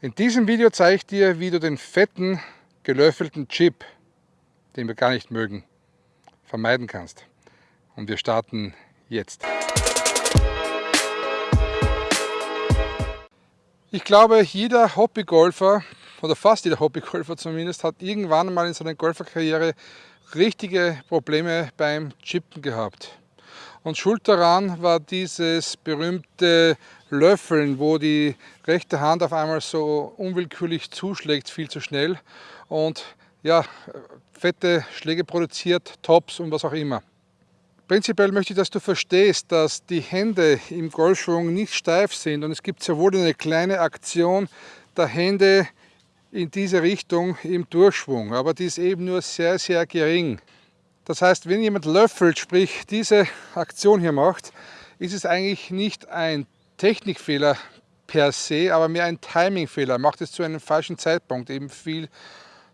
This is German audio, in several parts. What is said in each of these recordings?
In diesem Video zeige ich dir, wie du den fetten, gelöffelten Chip, den wir gar nicht mögen, vermeiden kannst. Und wir starten jetzt. Ich glaube, jeder Hobbygolfer, oder fast jeder Hobbygolfer zumindest, hat irgendwann mal in seiner Golferkarriere richtige Probleme beim Chippen gehabt. Und schuld daran war dieses berühmte Löffeln, wo die rechte Hand auf einmal so unwillkürlich zuschlägt, viel zu schnell und ja, fette Schläge produziert, Tops und was auch immer. Prinzipiell möchte ich, dass du verstehst, dass die Hände im Golfschwung nicht steif sind und es gibt sehr wohl eine kleine Aktion der Hände in diese Richtung im Durchschwung, aber die ist eben nur sehr, sehr gering. Das heißt, wenn jemand löffelt, sprich diese Aktion hier macht, ist es eigentlich nicht ein Technikfehler per se, aber mehr ein Timingfehler. Er macht es zu einem falschen Zeitpunkt, eben viel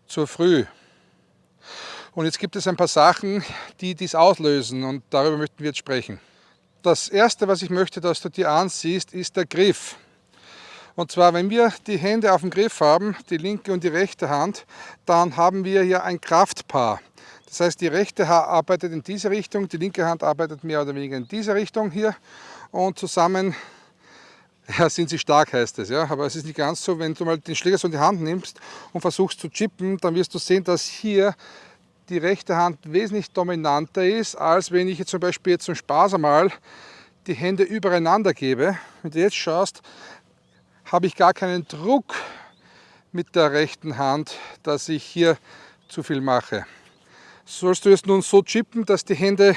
zu früh. Und jetzt gibt es ein paar Sachen, die dies auslösen und darüber möchten wir jetzt sprechen. Das erste, was ich möchte, dass du dir ansiehst, ist der Griff. Und zwar, wenn wir die Hände auf dem Griff haben, die linke und die rechte Hand, dann haben wir hier ein Kraftpaar. Das heißt, die rechte Hand arbeitet in diese Richtung, die linke Hand arbeitet mehr oder weniger in diese Richtung hier und zusammen ja, sind sie stark, heißt es. Ja? Aber es ist nicht ganz so, wenn du mal den Schläger so in die Hand nimmst und versuchst zu chippen, dann wirst du sehen, dass hier die rechte Hand wesentlich dominanter ist, als wenn ich jetzt zum Beispiel jetzt zum Spaß einmal die Hände übereinander gebe. Wenn du jetzt schaust, habe ich gar keinen Druck mit der rechten Hand, dass ich hier zu viel mache. Sollst du es nun so chippen, dass die Hände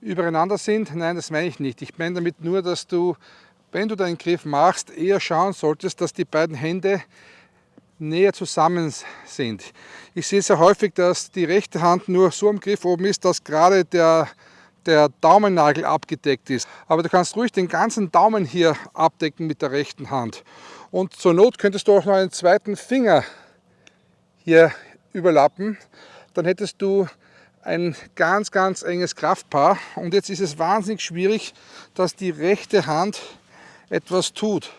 übereinander sind? Nein, das meine ich nicht. Ich meine damit nur, dass du, wenn du deinen Griff machst, eher schauen solltest, dass die beiden Hände näher zusammen sind. Ich sehe sehr häufig, dass die rechte Hand nur so am Griff oben ist, dass gerade der, der Daumennagel abgedeckt ist. Aber du kannst ruhig den ganzen Daumen hier abdecken mit der rechten Hand. Und zur Not könntest du auch noch einen zweiten Finger hier überlappen dann hättest du ein ganz, ganz enges Kraftpaar. Und jetzt ist es wahnsinnig schwierig, dass die rechte Hand etwas tut.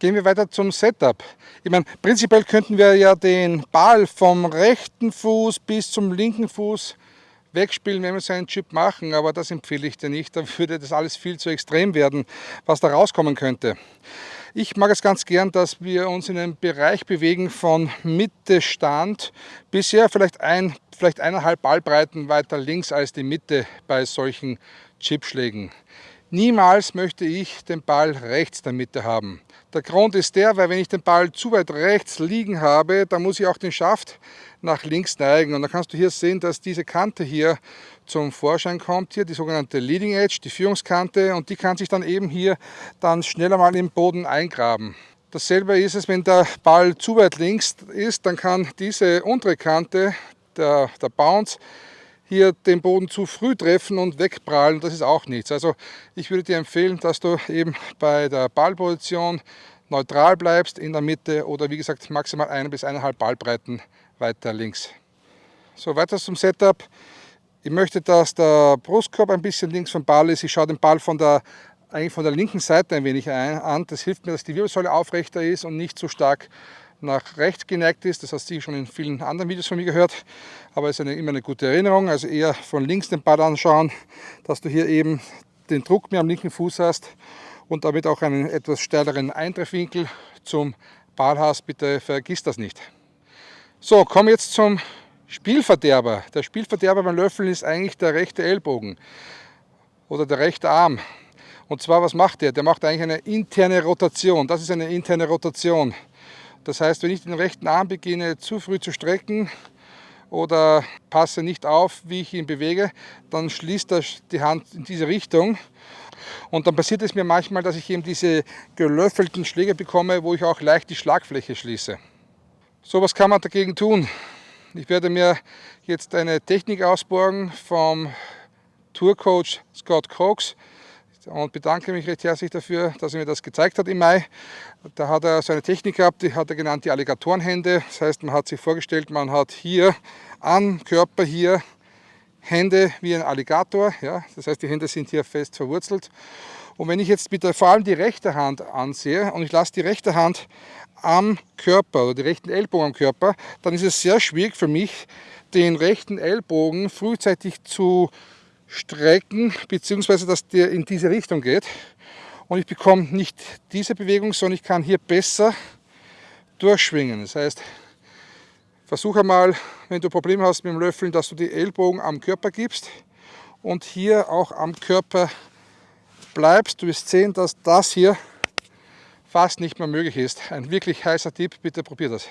Gehen wir weiter zum Setup. Ich meine, prinzipiell könnten wir ja den Ball vom rechten Fuß bis zum linken Fuß wegspielen, wenn wir so einen Chip machen, aber das empfehle ich dir nicht. Da würde das alles viel zu extrem werden, was da rauskommen könnte. Ich mag es ganz gern, dass wir uns in einem Bereich bewegen von Mitte Stand bisher vielleicht ein, vielleicht eineinhalb Ballbreiten weiter links als die Mitte bei solchen Chipschlägen. Niemals möchte ich den Ball rechts der Mitte haben. Der Grund ist der, weil wenn ich den Ball zu weit rechts liegen habe, dann muss ich auch den Schaft nach links neigen. Und dann kannst du hier sehen, dass diese Kante hier zum Vorschein kommt, hier die sogenannte Leading Edge, die Führungskante, und die kann sich dann eben hier dann schneller mal im Boden eingraben. Dasselbe ist es, wenn der Ball zu weit links ist, dann kann diese untere Kante, der, der Bounce, hier den Boden zu früh treffen und wegprallen, das ist auch nichts. Also ich würde dir empfehlen, dass du eben bei der Ballposition neutral bleibst in der Mitte oder wie gesagt maximal eine bis eineinhalb Ballbreiten weiter links. So, weiter zum Setup. Ich möchte, dass der Brustkorb ein bisschen links vom Ball ist. Ich schaue den Ball von der, eigentlich von der linken Seite ein wenig an. Das hilft mir, dass die Wirbelsäule aufrechter ist und nicht so stark nach rechts geneigt ist. Das hast du schon in vielen anderen Videos von mir gehört, aber es ist eine, immer eine gute Erinnerung. Also eher von links den Ball anschauen, dass du hier eben den Druck mehr am linken Fuß hast und damit auch einen etwas steileren Eintreffwinkel zum Ball hast. Bitte vergiss das nicht. So, kommen jetzt zum Spielverderber. Der Spielverderber beim Löffeln ist eigentlich der rechte Ellbogen oder der rechte Arm. Und zwar, was macht der? Der macht eigentlich eine interne Rotation. Das ist eine interne Rotation. Das heißt, wenn ich den rechten Arm beginne zu früh zu strecken oder passe nicht auf, wie ich ihn bewege, dann schließt er die Hand in diese Richtung. Und dann passiert es mir manchmal, dass ich eben diese gelöffelten Schläge bekomme, wo ich auch leicht die Schlagfläche schließe. So, was kann man dagegen tun? Ich werde mir jetzt eine Technik ausborgen vom Tourcoach Scott Cox und bedanke mich recht herzlich dafür, dass er mir das gezeigt hat im Mai. Da hat er so eine Technik gehabt, die hat er genannt die Alligatorenhände. Das heißt, man hat sich vorgestellt, man hat hier am Körper hier Hände wie ein Alligator. Ja? Das heißt, die Hände sind hier fest verwurzelt. Und wenn ich jetzt mit der, vor allem die rechte Hand ansehe und ich lasse die rechte Hand am Körper oder die rechten Ellbogen am Körper, dann ist es sehr schwierig für mich, den rechten Ellbogen frühzeitig zu strecken, beziehungsweise dass der in diese Richtung geht. Und ich bekomme nicht diese Bewegung, sondern ich kann hier besser durchschwingen. Das heißt, versuche mal, wenn du Probleme hast mit dem Löffeln, dass du die Ellbogen am Körper gibst und hier auch am Körper bleibst. Du wirst sehen, dass das hier fast nicht mehr möglich ist. Ein wirklich heißer Tipp, bitte probier das.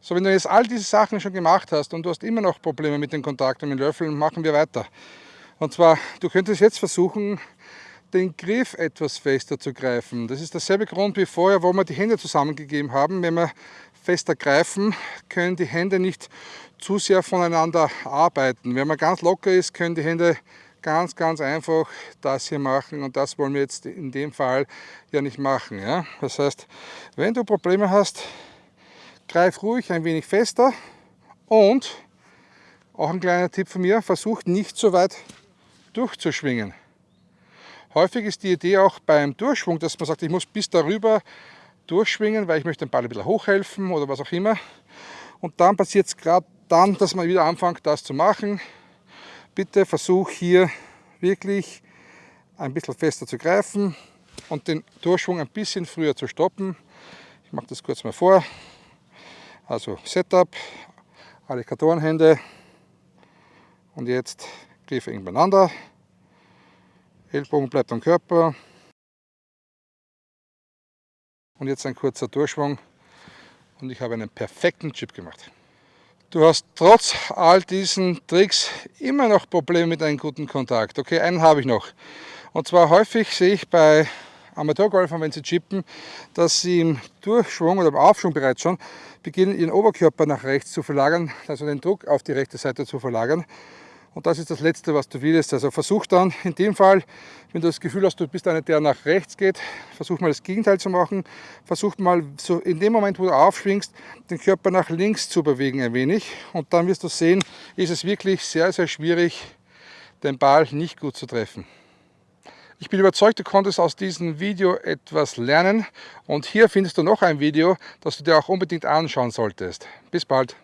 So, wenn du jetzt all diese Sachen schon gemacht hast und du hast immer noch Probleme mit den Kontakten mit den Löffeln, machen wir weiter. Und zwar, du könntest jetzt versuchen, den Griff etwas fester zu greifen. Das ist derselbe Grund wie vorher, wo wir die Hände zusammengegeben haben. Wenn wir fester greifen, können die Hände nicht zu sehr voneinander arbeiten. Wenn man ganz locker ist, können die Hände ganz, ganz einfach das hier machen und das wollen wir jetzt in dem Fall ja nicht machen. Ja? Das heißt, wenn du Probleme hast, greif ruhig ein wenig fester und auch ein kleiner Tipp von mir, versuch nicht so weit durchzuschwingen. Häufig ist die Idee auch beim Durchschwung, dass man sagt, ich muss bis darüber durchschwingen, weil ich möchte den Ball ein bisschen hochhelfen oder was auch immer. Und dann passiert es gerade dann, dass man wieder anfängt, das zu machen. Bitte versuch hier wirklich ein bisschen fester zu greifen und den Durchschwung ein bisschen früher zu stoppen. Ich mache das kurz mal vor. Also Setup, Alligatorenhände und jetzt Griffe eng beieinander. Ellbogen bleibt am Körper. Und jetzt ein kurzer Durchschwung und ich habe einen perfekten Chip gemacht. Du hast trotz all diesen Tricks immer noch Probleme mit einem guten Kontakt. Okay, einen habe ich noch. Und zwar häufig sehe ich bei Amateurgolfern, wenn sie chippen, dass sie im Durchschwung oder im Aufschwung bereits schon beginnen, ihren Oberkörper nach rechts zu verlagern, also den Druck auf die rechte Seite zu verlagern. Und das ist das Letzte, was du willst. Also versuch dann in dem Fall, wenn du das Gefühl hast, du bist einer, der nach rechts geht, versuch mal das Gegenteil zu machen. Versuch mal so in dem Moment, wo du aufschwingst, den Körper nach links zu bewegen ein wenig. Und dann wirst du sehen, ist es wirklich sehr, sehr schwierig, den Ball nicht gut zu treffen. Ich bin überzeugt, du konntest aus diesem Video etwas lernen und hier findest du noch ein Video, das du dir auch unbedingt anschauen solltest. Bis bald!